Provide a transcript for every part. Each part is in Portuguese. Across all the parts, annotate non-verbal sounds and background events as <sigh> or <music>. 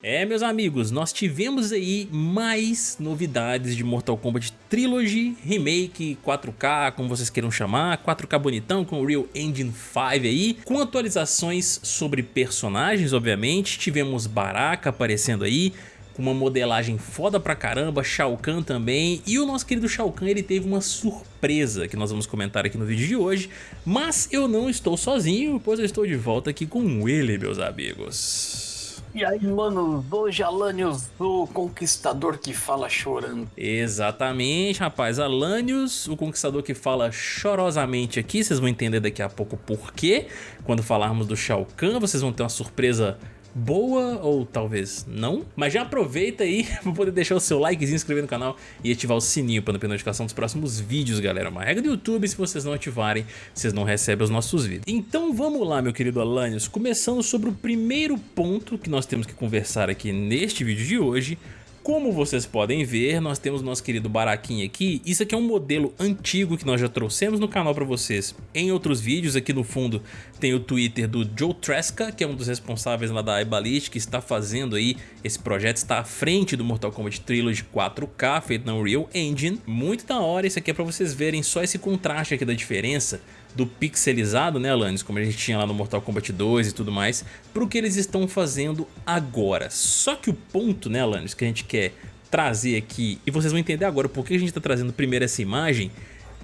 É, meus amigos, nós tivemos aí mais novidades de Mortal Kombat Trilogy, Remake, 4K, como vocês queiram chamar, 4K bonitão com o Real Engine 5 aí, com atualizações sobre personagens, obviamente, tivemos Baraka aparecendo aí, com uma modelagem foda pra caramba, Shao Kahn também, e o nosso querido Shao Kahn ele teve uma surpresa que nós vamos comentar aqui no vídeo de hoje, mas eu não estou sozinho, pois eu estou de volta aqui com ele, meus amigos. E aí, mano, hoje Alanios, o conquistador que fala chorando. Exatamente, rapaz. Alanios, o conquistador que fala chorosamente aqui. Vocês vão entender daqui a pouco por quê. Quando falarmos do Shao Kahn, vocês vão ter uma surpresa boa ou talvez não. Mas já aproveita aí <laughs> para poder deixar o seu like, se inscrever no canal e ativar o sininho para não perder notificação dos próximos vídeos, galera. Uma regra do YouTube, se vocês não ativarem, vocês não recebem os nossos vídeos. Então vamos lá, meu querido Alanios, começando sobre o primeiro ponto que nós temos que conversar aqui neste vídeo de hoje, como vocês podem ver, nós temos nosso querido Baraquinha aqui. Isso aqui é um modelo antigo que nós já trouxemos no canal para vocês em outros vídeos. Aqui no fundo tem o Twitter do Joe Tresca, que é um dos responsáveis lá da iBallistic, que está fazendo aí esse projeto, está à frente do Mortal Kombat Trilogy 4K, feito na Unreal Engine. Muito da hora, isso aqui é para vocês verem só esse contraste aqui da diferença do pixelizado, né, Alanis, como a gente tinha lá no Mortal Kombat 2 e tudo mais, para o que eles estão fazendo agora. Só que o ponto, né, Alanis, que a gente quer trazer aqui, e vocês vão entender agora por que a gente está trazendo primeiro essa imagem,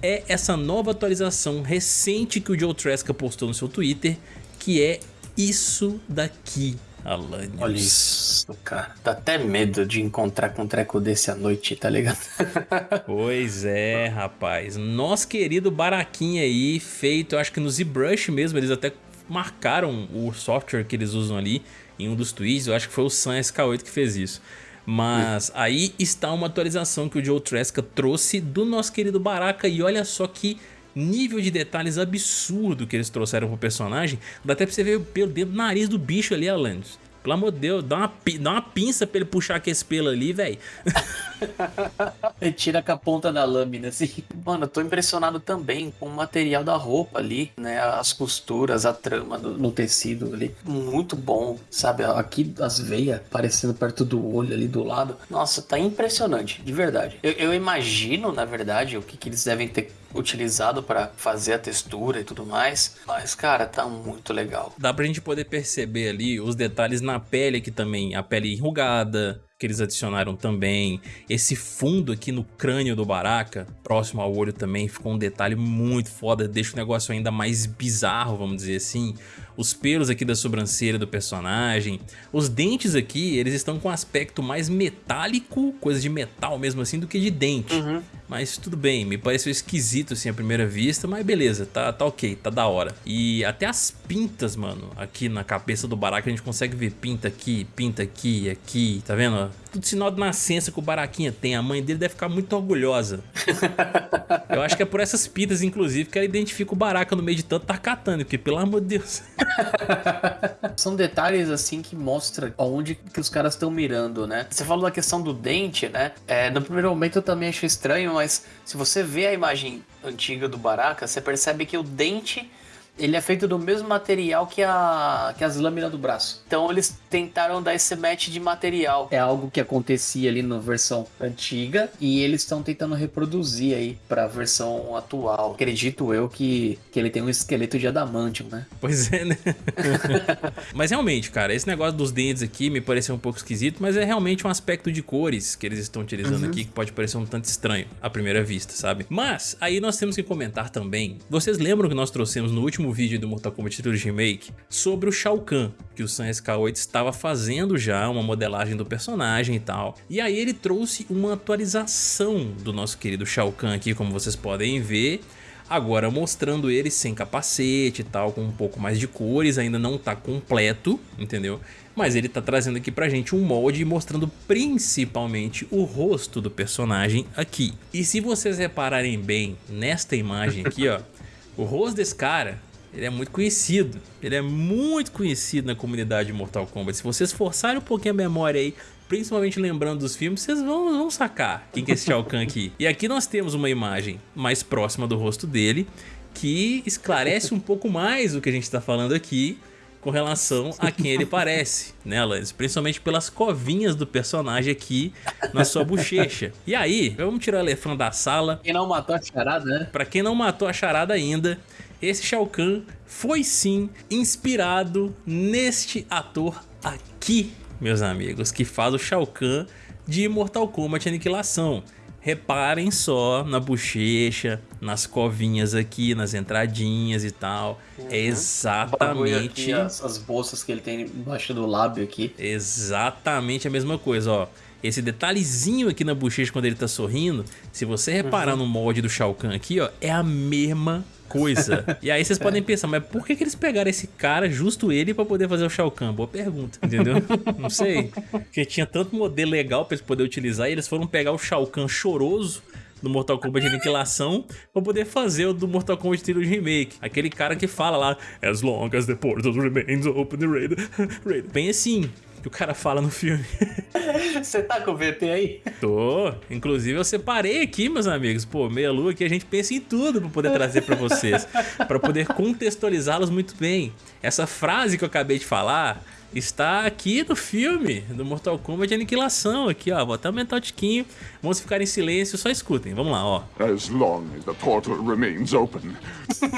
é essa nova atualização recente que o Joe Tresca postou no seu Twitter, que é isso daqui. Alanios. Olha isso, cara. Dá até medo de encontrar com um treco desse à noite, tá ligado? <laughs> pois é, rapaz. Nosso querido Baraquinha aí, feito, eu acho que no ZBrush mesmo, eles até marcaram o software que eles usam ali em um dos tweets, eu acho que foi o Sun SK8 que fez isso. Mas aí está uma atualização que o Joe Tresca trouxe do nosso querido Baraka e olha só que nível de detalhes absurdo que eles trouxeram pro personagem. Dá até pra você ver pelo dedo do nariz do bicho ali, Alanis. Pelo amor de Deus, dá uma, dá uma pinça pra ele puxar aquele pelo ali, velho. <laughs> tira com a ponta da lâmina, assim. Mano, eu tô impressionado também com o material da roupa ali, né? As costuras, a trama no, no tecido ali. Muito bom, sabe? Aqui as veias aparecendo perto do olho ali do lado. Nossa, tá impressionante, de verdade. Eu, eu imagino, na verdade, o que, que eles devem ter utilizado para fazer a textura e tudo mais. Mas, cara, tá muito legal. Dá pra gente poder perceber ali os detalhes na pele aqui também. A pele enrugada, que eles adicionaram também. Esse fundo aqui no crânio do Baraka, próximo ao olho também, ficou um detalhe muito foda, deixa o negócio ainda mais bizarro, vamos dizer assim. Os pelos aqui da sobrancelha do personagem, os dentes aqui, eles estão com um aspecto mais metálico, coisa de metal mesmo assim, do que de dente. Uhum. Mas tudo bem, me pareceu esquisito assim à primeira vista, mas beleza, tá, tá ok, tá da hora. E até as pintas, mano, aqui na cabeça do Baraka a gente consegue ver pinta aqui, pinta aqui, aqui, tá vendo? Tudo sinal de nascença que o Baraquinha tem. A mãe dele deve ficar muito orgulhosa. <laughs> Eu acho que é por essas pitas, inclusive, que ela identifica o Baraka no meio de tanto tarcatane, porque pelo amor de Deus. <laughs> São detalhes assim que mostram aonde que os caras estão mirando, né? Você falou da questão do dente, né? É, no primeiro momento eu também achei estranho, mas se você vê a imagem antiga do Baraka, você percebe que o dente ele é feito do mesmo material que, a, que as lâminas do braço. Então eles tentaram dar esse match de material. É algo que acontecia ali na versão antiga e eles estão tentando reproduzir aí para a versão atual. Acredito eu que, que ele tem um esqueleto de adamantium, né? Pois é, né? <laughs> mas realmente, cara, esse negócio dos dentes aqui me pareceu um pouco esquisito, mas é realmente um aspecto de cores que eles estão utilizando uhum. aqui que pode parecer um tanto estranho à primeira vista, sabe? Mas aí nós temos que comentar também. Vocês lembram que nós trouxemos no último último vídeo do Mortal Kombat Trilogy Remake sobre o Shao Kahn, que o Sun SK8 estava fazendo já uma modelagem do personagem e tal. E aí ele trouxe uma atualização do nosso querido Shao Kahn aqui, como vocês podem ver, Agora mostrando ele sem capacete e tal, com um pouco mais de cores, ainda não tá completo, entendeu? Mas ele tá trazendo aqui pra gente um molde mostrando principalmente o rosto do personagem aqui. E se vocês repararem bem nesta imagem aqui, ó, o rosto desse cara ele é muito conhecido. Ele é muito conhecido na comunidade de Mortal Kombat. Se vocês forçarem um pouquinho a memória aí, principalmente lembrando dos filmes, vocês vão, vão sacar quem que é esse Shao Kahn aqui. E aqui nós temos uma imagem mais próxima do rosto dele, que esclarece um pouco mais o que a gente está falando aqui, com relação a quem ele parece, né, Alanis? Principalmente pelas covinhas do personagem aqui na sua bochecha. E aí, vamos tirar o elefante da sala. Quem não matou a charada, né? Pra quem não matou a charada ainda, esse Shao Kahn foi sim inspirado neste ator aqui, meus amigos, que faz o Shao Kahn de Mortal Kombat Aniquilação. Reparem só na bochecha, nas covinhas aqui, nas entradinhas e tal. Uhum. É exatamente... Aqui, as, as bolsas que ele tem embaixo do lábio aqui. Exatamente a mesma coisa, ó. Esse detalhezinho aqui na bochecha quando ele tá sorrindo, se você reparar uhum. no molde do Shao Kahn aqui, ó, é a mesma coisa. <laughs> E aí vocês podem pensar, mas por que, que eles pegaram esse cara, justo ele, pra poder fazer o Shao Kahn? Boa pergunta, entendeu? <laughs> Não sei. Porque tinha tanto modelo legal pra eles poderem utilizar e eles foram pegar o Shao Kahn choroso do Mortal Kombat Aniquilação pra poder fazer o do Mortal Kombat Trilogy Remake. Aquele cara que fala lá, as long as the portal remains open, raid, <laughs> raid. Bem assim, que o cara fala no filme. <laughs> Você tá com o VT aí? Tô. Inclusive eu separei aqui, meus amigos. Pô, meia lua que a gente pensa em tudo pra poder trazer pra vocês. pra poder contextualizá-los muito bem. Essa frase que eu acabei de falar está aqui no filme do Mortal Kombat de Aniquilação. Aqui, ó. Vou até aumentar o tiquinho. Vamos ficar em silêncio, só escutem. Vamos lá, ó. As long as the portal remains open.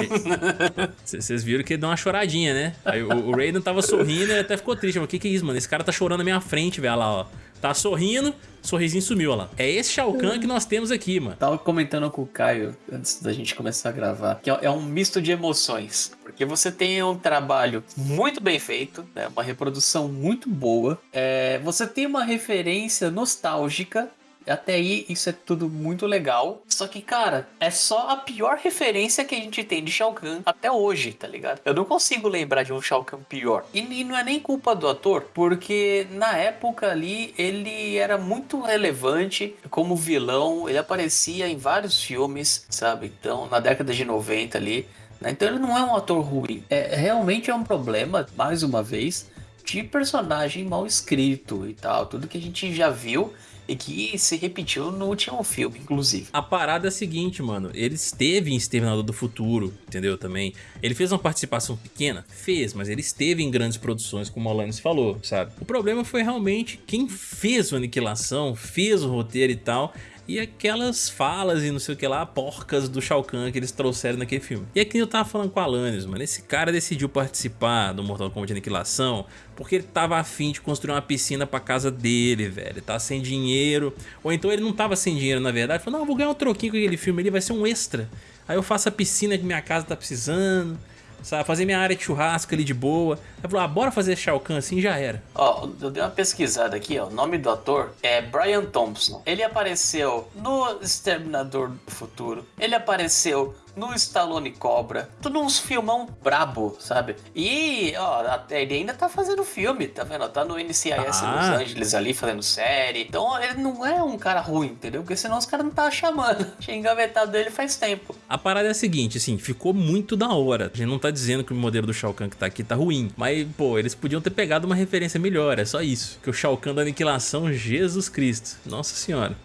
<laughs> Vocês viram que ele deu uma choradinha, né? Aí o, o Raiden tava sorrindo e até ficou triste. Mas o que que é isso, mano? Esse cara tá chorando na minha frente, velho. Olha lá, ó. Tá sorrindo, sorrisinho sumiu, olha lá. É esse Shao Kahn que nós temos aqui, mano. Tava comentando com o Caio, antes da gente começar a gravar, que é um misto de emoções. Porque você tem um trabalho muito bem feito, né? uma reprodução muito boa. É, você tem uma referência nostálgica até aí, isso é tudo muito legal. Só que, cara, é só a pior referência que a gente tem de Shao Kahn até hoje, tá ligado? Eu não consigo lembrar de um Shao Kahn pior. E, e não é nem culpa do ator, porque na época ali ele era muito relevante como vilão. Ele aparecia em vários filmes, sabe? Então, na década de 90 ali. Né? Então ele não é um ator ruim. É, realmente é um problema, mais uma vez, de personagem mal escrito e tal. Tudo que a gente já viu e que se repetiu no último filme, inclusive. A parada é a seguinte, mano. Ele esteve em Exterminador do Futuro, entendeu? Também. Ele fez uma participação pequena? Fez, mas ele esteve em grandes produções, como o Alanis falou, sabe? O problema foi realmente quem fez o Aniquilação, fez o roteiro e tal e aquelas falas e não sei o que lá, porcas do Shao Kahn que eles trouxeram naquele filme. E aqui eu tava falando com a Alanis, mano, esse cara decidiu participar do Mortal Kombat Aniquilação porque ele tava afim de construir uma piscina pra casa dele, velho. Tá sem dinheiro, ou então ele não tava sem dinheiro na verdade, falou, não, vou ganhar um troquinho com aquele filme ali, vai ser um extra. Aí eu faço a piscina que minha casa tá precisando sabe? Fazer minha área de churrasco ali de boa. Aí falou, ah, bora fazer Shao Kahn assim já era. Ó, eu dei uma pesquisada aqui, ó. O nome do ator é Brian Thompson. Ele apareceu no Exterminador do Futuro. Ele apareceu no Stallone Cobra. Tudo uns filmão brabo, sabe? E, ó, ele ainda tá fazendo filme, tá vendo? Tá no NCIS ah. Los Angeles ali fazendo série. Então ele não é um cara ruim, entendeu? Porque senão os caras não tá chamando. <laughs> Tinha engavetado dele faz tempo. A parada é a seguinte, assim, ficou muito da hora. A gente não tá dizendo que o modelo do Shao Kahn que tá aqui tá ruim. Mas, pô, eles podiam ter pegado uma referência melhor, é só isso. Que o Shao Kahn da Aniquilação, Jesus Cristo. Nossa senhora.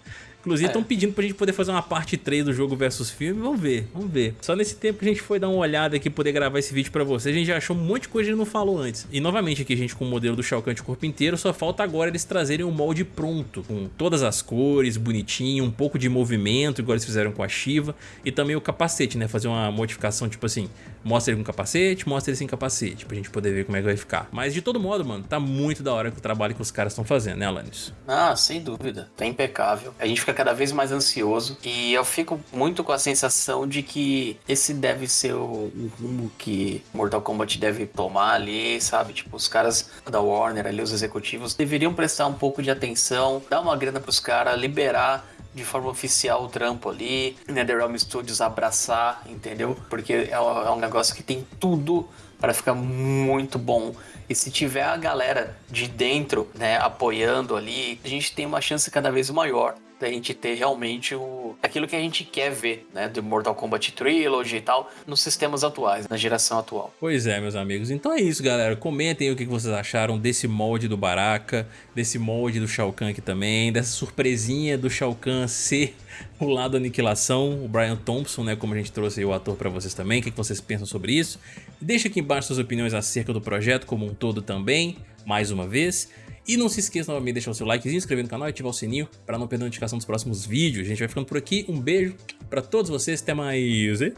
Inclusive estão é. pedindo pra gente poder fazer uma parte 3 do jogo versus filme, vamos ver, vamos ver. Só nesse tempo que a gente foi dar uma olhada aqui, poder gravar esse vídeo pra vocês, a gente já achou um monte de coisa que a gente não falou antes. E novamente aqui a gente com o modelo do Shao Kahn de corpo inteiro, só falta agora eles trazerem um molde pronto, com todas as cores, bonitinho, um pouco de movimento, igual eles fizeram com a Shiva, e também o capacete, né, fazer uma modificação tipo assim, mostra ele com capacete, mostra ele sem capacete, pra gente poder ver como é que vai ficar. Mas de todo modo, mano, tá muito da hora com o trabalho que os caras estão fazendo, né, Alanis? Ah, sem dúvida, tá impecável. A gente fica cada vez mais ansioso ansioso e eu fico muito com a sensação de que esse deve ser o, rumo que Mortal Kombat deve tomar ali, sabe? Tipo, os caras da Warner ali, os executivos, deveriam prestar um pouco de atenção, dar uma grana pros caras, liberar de forma oficial o trampo ali, NetherRealm Studios abraçar, entendeu? Porque é um, é um negócio que tem tudo para ficar muito bom. E se tiver a galera de dentro, né, apoiando ali, a gente tem uma chance cada vez maior da gente ter realmente o aquilo que a gente quer ver, né, do Mortal Kombat Trilogy e tal, nos sistemas atuais, na geração atual. Pois é, meus amigos. Então é isso, galera. Comentem o que vocês acharam desse molde do Baraka, desse molde do Shao Kahn aqui também, dessa surpresinha do Shao Kahn ser o lado aniquilação, o Brian Thompson, né, como a gente trouxe o ator para vocês também. O que vocês pensam sobre isso? Deixa aqui embaixo suas opiniões acerca do projeto como um todo também, mais uma vez. E não se esqueça novamente de deixar o seu like, se inscrever no canal e ativar o sininho para não perder a notificação dos próximos vídeos. A gente vai ficando por aqui. Um beijo para todos vocês. Até mais. E...